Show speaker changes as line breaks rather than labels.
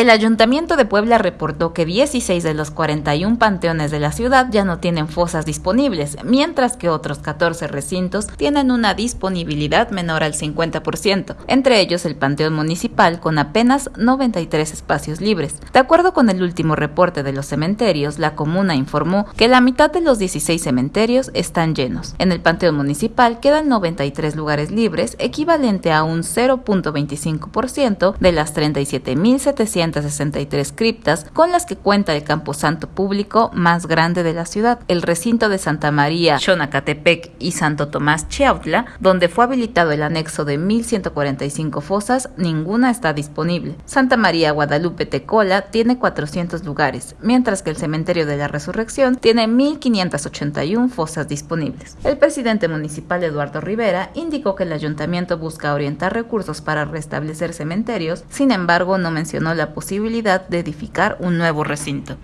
El Ayuntamiento de Puebla reportó que 16 de los 41 panteones de la ciudad ya no tienen fosas disponibles, mientras que otros 14 recintos tienen una disponibilidad menor al 50%, entre ellos el Panteón Municipal con apenas 93 espacios libres. De acuerdo con el último reporte de los cementerios, la comuna informó que la mitad de los 16 cementerios están llenos. En el Panteón Municipal quedan 93 lugares libres, equivalente a un 0.25% de las 37.700 63 criptas con las que cuenta el camposanto público más grande de la ciudad, el recinto de Santa María, Xonacatepec y Santo Tomás Chiautla, donde fue habilitado el anexo de 1145 fosas, ninguna está disponible. Santa María Guadalupe Tecola tiene 400 lugares, mientras que el cementerio de la Resurrección tiene 1581 fosas disponibles. El presidente municipal Eduardo Rivera indicó que el ayuntamiento busca orientar recursos para restablecer cementerios, sin embargo no mencionó la posibilidad de edificar un nuevo recinto.